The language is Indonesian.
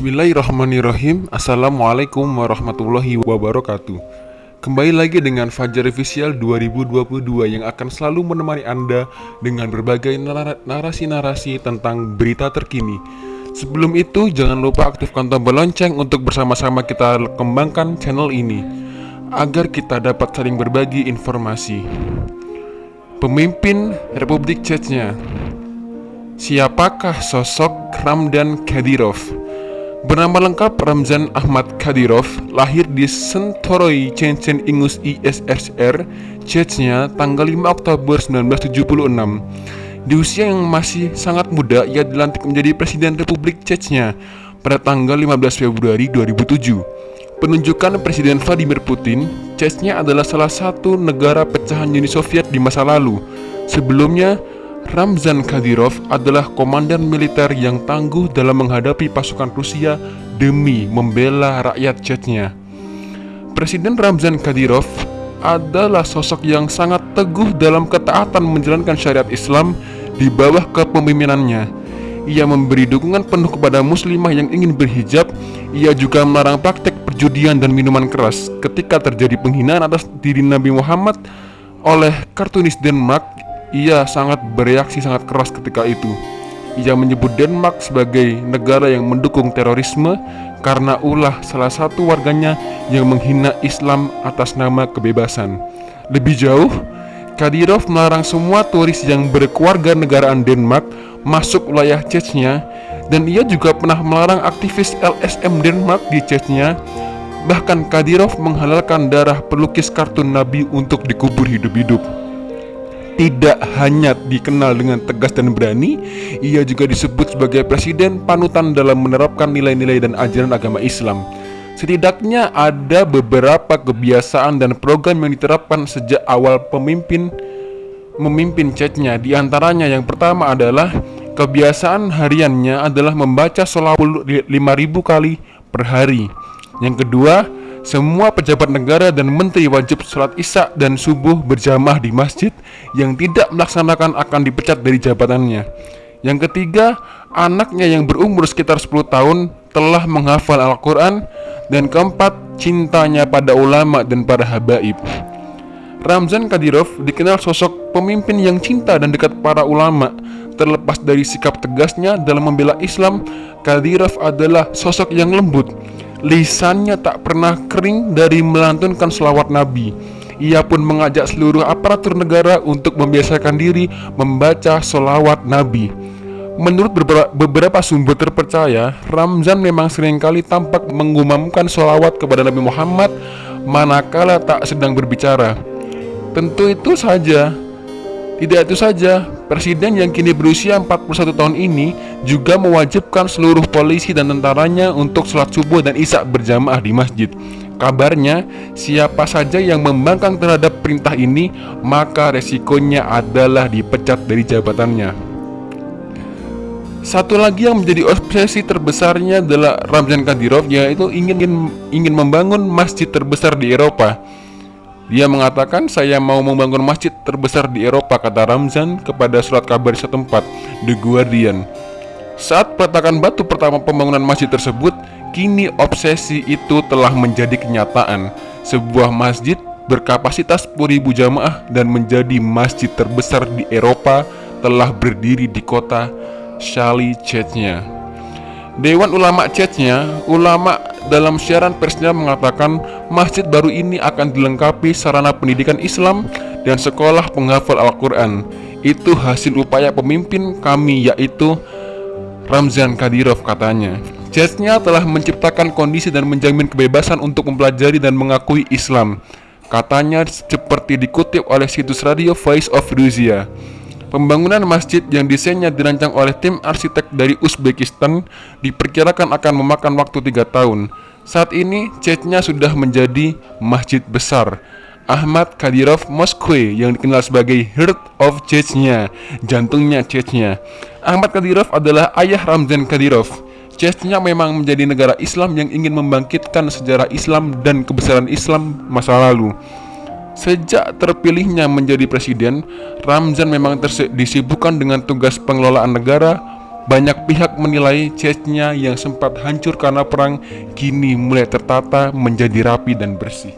Bismillahirrahmanirrahim. Assalamualaikum warahmatullahi wabarakatuh. Kembali lagi dengan Fajar Official 2022 yang akan selalu menemani Anda dengan berbagai narasi-narasi tentang berita terkini. Sebelum itu jangan lupa aktifkan tombol lonceng untuk bersama-sama kita kembangkan channel ini Agar kita dapat saling berbagi informasi. Pemimpin Republik Chechnya Siapakah sosok Ramdan Kadyrov? Bernama lengkap Ramzan Ahmad Kadyrov lahir di Sentoroy, Chechen Ingus ISSR, Chechnya tanggal 5 Oktober 1976. Di usia yang masih sangat muda, ia dilantik menjadi Presiden Republik Chechnya pada tanggal 15 Februari 2007. Penunjukan Presiden Vladimir Putin, Chechnya adalah salah satu negara pecahan Uni Soviet di masa lalu. Sebelumnya, Ramzan Kadyrov adalah komandan militer yang tangguh dalam menghadapi pasukan Rusia demi membela rakyat Chechnya. Presiden Ramzan Kadyrov adalah sosok yang sangat teguh dalam ketaatan menjalankan syariat Islam di bawah kepemimpinannya. Ia memberi dukungan penuh kepada muslimah yang ingin berhijab. Ia juga melarang praktek perjudian dan minuman keras. Ketika terjadi penghinaan atas diri Nabi Muhammad oleh kartunis Denmark ia sangat bereaksi sangat keras ketika itu. Ia menyebut Denmark sebagai negara yang mendukung terorisme karena ulah salah satu warganya yang menghina Islam atas nama kebebasan. Lebih jauh, Kadyrov melarang semua turis yang berkeluarga negaraan Denmark masuk wilayah Chechnya dan ia juga pernah melarang aktivis LSM Denmark di Chechnya Bahkan Kadyrov menghalalkan darah pelukis kartun Nabi untuk dikubur hidup-hidup tidak hanya dikenal dengan tegas dan berani, ia juga disebut sebagai presiden panutan dalam menerapkan nilai-nilai dan ajaran agama Islam. Setidaknya ada beberapa kebiasaan dan program yang diterapkan sejak awal pemimpin memimpin chatnya. Di antaranya yang pertama adalah kebiasaan hariannya adalah membaca sholawat 5000 kali per hari. Yang kedua, semua pejabat negara dan menteri wajib sholat isya dan subuh berjamaah di masjid Yang tidak melaksanakan akan dipecat dari jabatannya. Yang ketiga, anaknya yang berumur sekitar 10 tahun telah menghafal Al-Quran. Dan keempat, cintanya pada ulama dan para habaib. Ramzan Kadyrov dikenal sosok pemimpin yang cinta dan dekat para ulama Terlepas dari sikap tegasnya dalam membela Islam Kadyrov adalah sosok yang lembut Lisannya tak pernah kering dari melantunkan selawat Nabi Ia pun mengajak seluruh aparatur negara untuk membiasakan diri membaca selawat Nabi Menurut beberapa sumber terpercaya, Ramzan memang sering kali tampak mengumamkan selawat kepada Nabi Muhammad manakala tak sedang berbicara. Tentu itu saja, tidak itu saja, Presiden yang kini berusia 41 tahun ini juga mewajibkan seluruh polisi dan tentaranya untuk sholat subuh dan isya berjamaah di masjid. Kabarnya, siapa saja yang membangkang terhadap perintah ini, maka resikonya adalah dipecat dari jabatannya. Satu lagi yang menjadi obsesi terbesarnya adalah Ramzan Kadyrov, yaitu ingin ingin membangun masjid terbesar di Eropa. Dia mengatakan saya mau membangun masjid terbesar di Eropa kata Ramzan kepada surat kabar setempat The Guardian. Saat peletakan batu pertama pembangunan masjid tersebut, kini obsesi itu telah menjadi kenyataan. Sebuah masjid berkapasitas 10.000 jamaah dan menjadi masjid terbesar di Eropa telah berdiri di kota Shali Chechnya. Dewan Ulama Chechnya, ulama dalam siaran persnya mengatakan masjid baru ini akan dilengkapi sarana pendidikan Islam dan sekolah penghafal Al-Quran. Itu hasil upaya pemimpin kami yaitu Ramzan Kadyrov katanya. Chechnya telah menciptakan kondisi dan menjamin kebebasan untuk mempelajari dan mengakui Islam. Katanya seperti dikutip oleh situs radio Voice of Russia. Pembangunan masjid yang desainnya dirancang oleh tim arsitek dari Uzbekistan diperkirakan akan memakan waktu tiga tahun. Saat ini, chatnya sudah menjadi masjid besar. Ahmad Kadyrov Moskwe yang dikenal sebagai Heart of Chechnya, jantungnya Chechnya. Ahmad Kadyrov adalah ayah Ramzan Kadyrov. Chechnya memang menjadi negara Islam yang ingin membangkitkan sejarah Islam dan kebesaran Islam masa lalu. Sejak terpilihnya menjadi presiden, Ramzan memang disibukkan dengan tugas pengelolaan negara, banyak pihak menilai Chechnya yang sempat hancur karena perang kini mulai tertata menjadi rapi dan bersih.